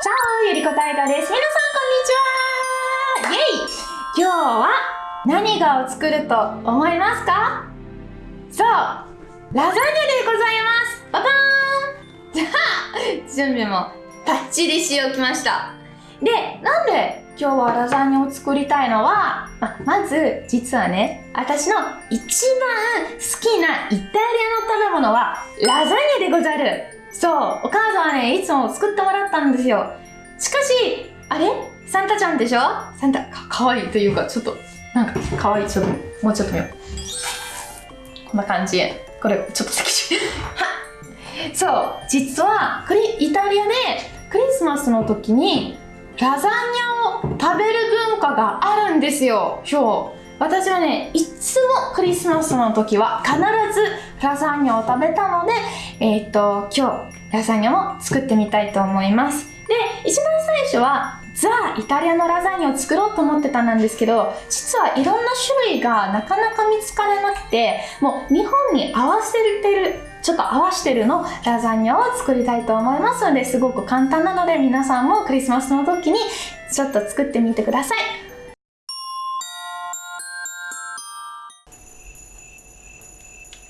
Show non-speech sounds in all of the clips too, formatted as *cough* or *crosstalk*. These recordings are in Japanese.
チャオゆりこたいたです。皆さんこんにちは。イェイ。今日は何がを作ると思いますか？そう。ラザニアでございます。ババーン。じゃあ準備もバッチリしておきました。で、なんで今日はラザニアを作りたいのは、ままず実はね私の一番好きなイタリアの食べ物はラザニアでござる。そう、お母さんはね、いつも作ってもらったんですよ。しかし、あれ？サンタちゃんでしょ？サンタか、かわいいというか、ちょっと、なんか、かわいい。ちょっと、もうちょっと見よう。こんな感じ。これ、ちょっと。はそう、実は、これ、イタリアで、クリスマスの時に、ラザニアを食べる文化があるんですよ。今日。私はね、いつもクリスマスの時は必ずラザーニアを食べたので、えっ、と、今日ラザニアも作ってみたいと思います。で、一番最初はザ・イタリアのラザニアを作ろうと思ってたんですけど、実はいろんな種類がなかなか見つからなくて、もう日本に合わせてる、ちょっと合わせてるのラザニアを作りたいと思いますので、すごく簡単なので皆さんもクリスマスの時にちょっと作ってみてください。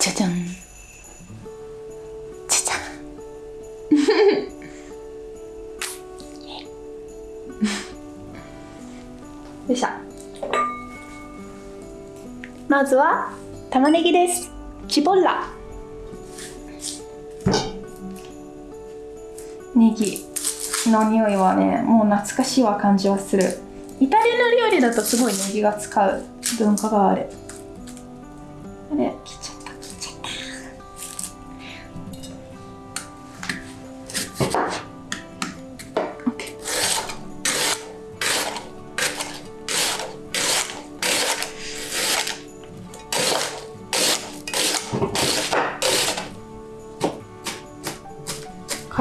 じゃじゃんじゃじゃんよいしょまずは玉ねぎですチボラネギの匂いはねもう懐かしいわ感じはするイタリアの料理だとすごいネギが使う文化がある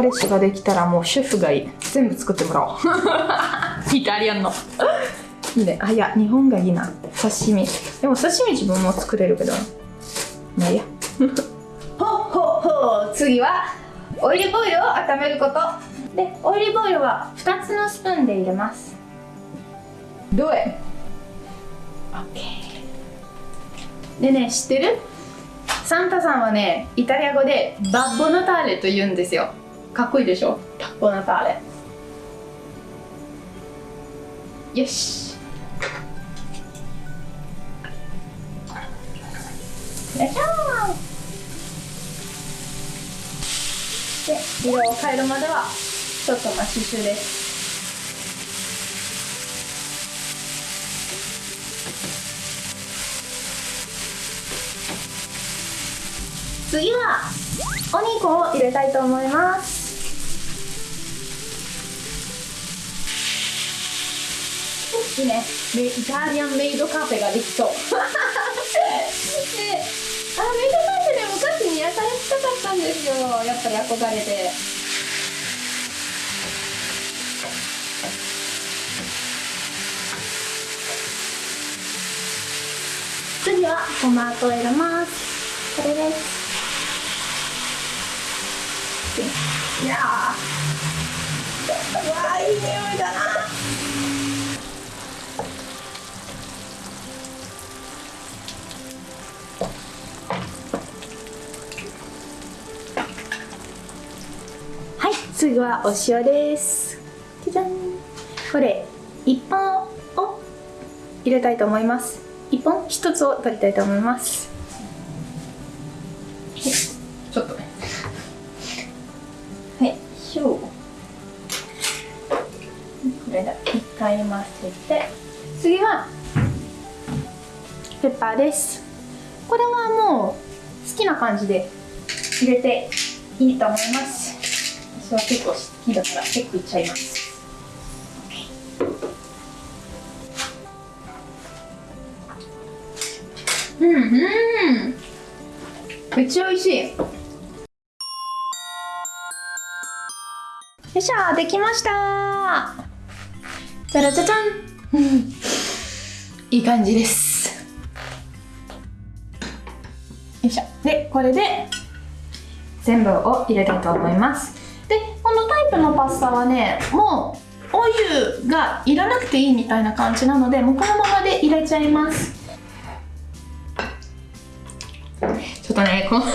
彼氏ができたらもうシェフがいい。全部作ってもらおう。*laughs* イタリアンの。いいね。あいや日本がいいな。刺身。でも刺身自分も作れるけど。まあいいや。ほっほっほ次はオイリーブオイルを温めること。でオイリーブオイルは2つのスプーンで入れます。どう OK でね知ってる？サンタさんはねイタリア語でバッボナターレと言うんですよかっこいいでしょ？バッボナターレよし。よいしょ。で色を変えるまではちょっとマッシュシュです。次はお肉を入れたいと思いますいいね。イタリアンメイドカフェができそう。であメイドカフェで昔に働きたかったんですよ。やっぱり憧れて。次はトマトを入れます。これです。いやー。うわいい匂いだ。な次はお塩です。じゃじゃん。これ1本を入れたいと思います。1本1つを取りたいと思います。ちょっと。ねこれだ一回混ぜて。次はペッパーです。これはもう好きな感じで入れていいと思います。は結構好きだから結構いっちゃいます。うんうん。めっちゃ美味しい。よいしょできましたじゃらじゃじゃんいい感じです。よいしょ。でこれで全部を入れたいと思います。プのパスタはねもうお湯がいらなくていいみたいな感じなのでもうこのままで入れちゃいます。ちょっとねこの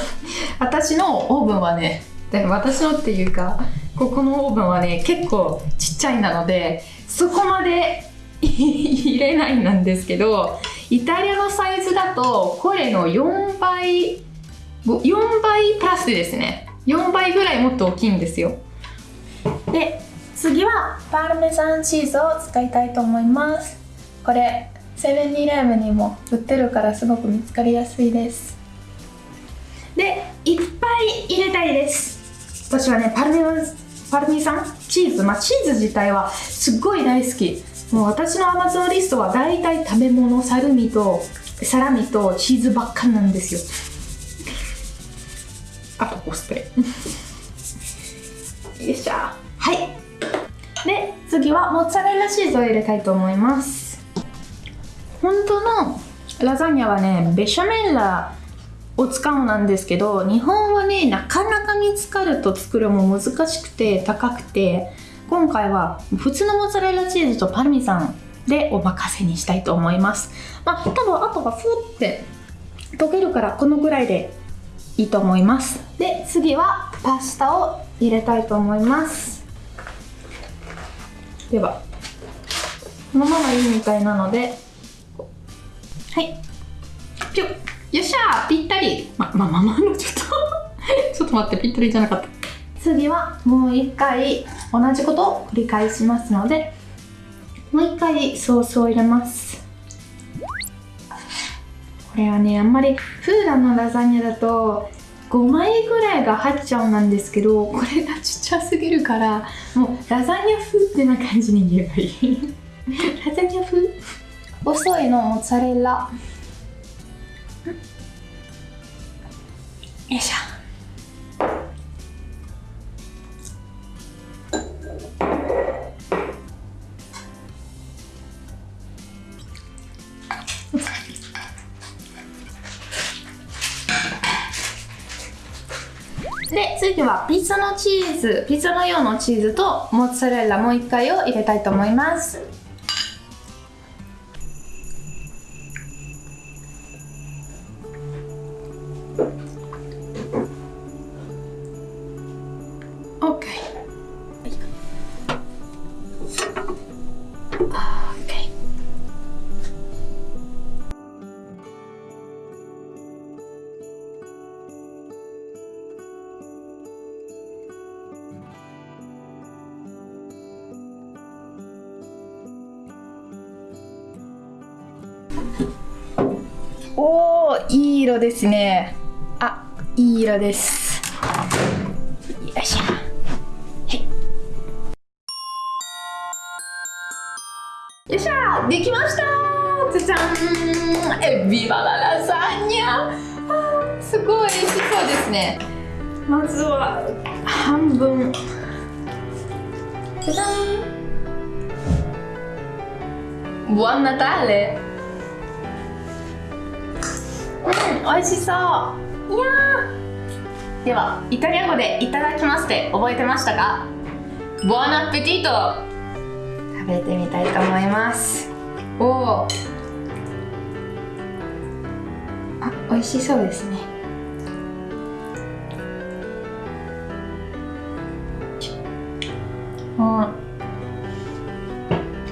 私のオーブンはねで私のっていうかここのオーブンはね結構ちっちゃいなのでそこまで入れないなんですけどイタリアのサイズだとこれの4倍4倍プラスですね。4倍ぐらいもっと大きいんですよ。で次はパルメザンチーズを使いたいと思います。これセブンイレブンにも売ってるからすごく見つかりやすいです。でいっぱい入れたいです。私はねパルメパルメザンチーズまあチーズ自体はすっごい大好き。もう私のアマゾンリストは大体食べ物サルミとサラミとチーズばっかなんですよ。あとコスプレ。次はモッツァレラチーズを入れたいと思います。本当のラザニアはねベシャメラを使うなんですけど日本はねなかなか見つかると作るも難しくて高くて今回は普通のモッツァレラチーズとパルミザンでお任せにしたいと思います。まあ多分あとはふって溶けるからこのぐらいでいいと思います。で次はパスタを入れたいと思います。ではこのままいいみたいなのではい。ぴょよっしゃぴったり。ままままのちょっと。*laughs* ちょっと待ってぴったりじゃなかった。次はもう一回同じことを繰り返しますのでもう一回ソースを入れます。これはねあんまりフーダのラザニアだと5枚ぐらいが入っちゃうなんですけどこれがちっちゃすぎるからもうラザニア風ってな感じに言えばいい。ラザニア風？細いのモッツァレラ。よいしょ次はピザのチーズピザの用のチーズとモッツァレラもう一回を入れたいと思います。おーいい色ですね。あいい色です。よいしょ。はい。よいしょできました。じゃじゃん。エビバララザニアすごい美味しそうですね。まずは半分。じゃじゃん Buon Natale! うん美味しそう。いやではイタリア語でいただきますって覚えてましたか？ボアナペティト食べてみたいと思います。おおあ美味しそうですね。あ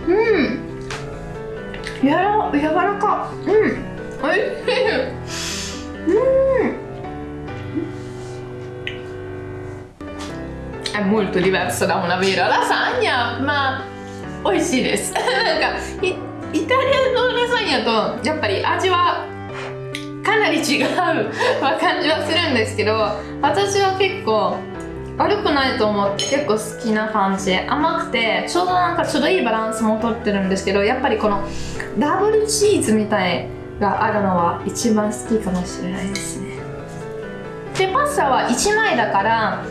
うん。やら柔らか。うんおいしい。うん。È molto diverso da una vera lasagna ma 美味しいですなんかイタリアのラザニアとやっぱり味はかなり違う感じはするんですけど私は結構悪くないと思って結構好きな感じ甘くてちょうどなんかちょうどいいバランスもとってるんですけどやっぱりこのダブルチーズみたいがあるのは一番好きかもしれないですね。でパスタは1枚だから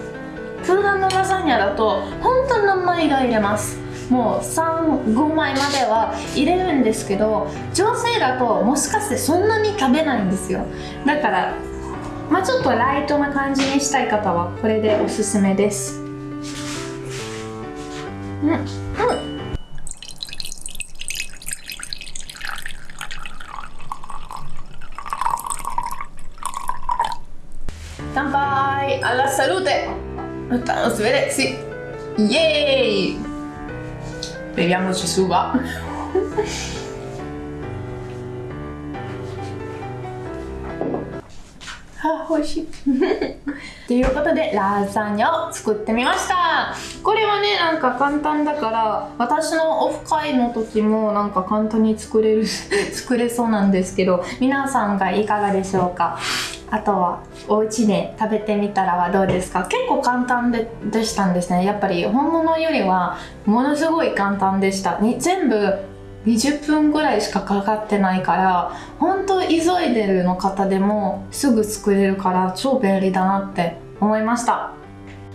普段のラザニアだと本当に何枚が入れます。もう35枚までは入れるんですけど女性だともしかしてそんなに食べないんですよ。だからまあちょっとライトな感じにしたい方はこれでおすすめです。うん。乾杯。Alla salute Let's bere, sì Yay beviamoci su va あ美味しい。*laughs* ということでラザニアを作ってみました。これはねなんか簡単だから私のオフ会の時もなんか簡単に作れる *laughs* 作れそうなんですけど皆さんがいかがでしょうか？あとはお家で食べてみたらはどうですか？結構簡単ででしたんですねやっぱり本物よりはものすごい簡単でした。に全部20分ぐらいしかかかってないから本当急いでるの方でもすぐ作れるから超便利だなって思いました。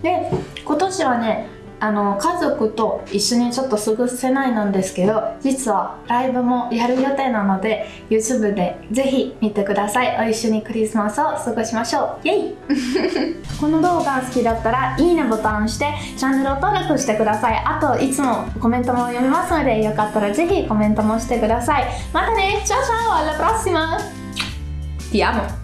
で今年はねあの家族と一緒にちょっと過ごせないなんですけど実はライブもやる予定なので YouTube でぜひ見てください。お一緒にクリスマスを過ごしましょう。イエイ！*laughs* この動画が好きだったらいいねボタンを押してチャンネルを登録してください。あといつもコメントも読みますのでよかったらぜひコメントもしてください。またね！チャオチャオ！alla prossima ti amo!